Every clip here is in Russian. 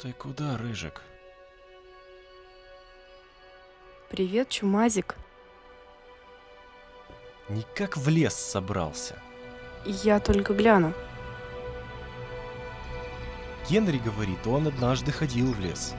Ты куда, Рыжик? Привет, Чумазик. Никак в лес собрался. Я только гляну. Генри говорит, он однажды ходил в лес.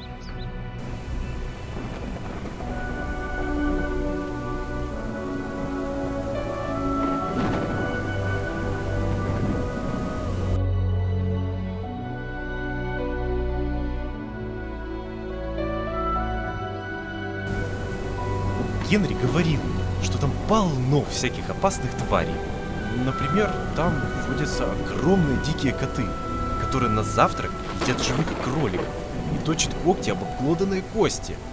Генри говорил, что там полно всяких опасных тварей. Например, там водятся огромные дикие коты, которые на завтрак едят живых кроликов и точат когти об обглоданные кости –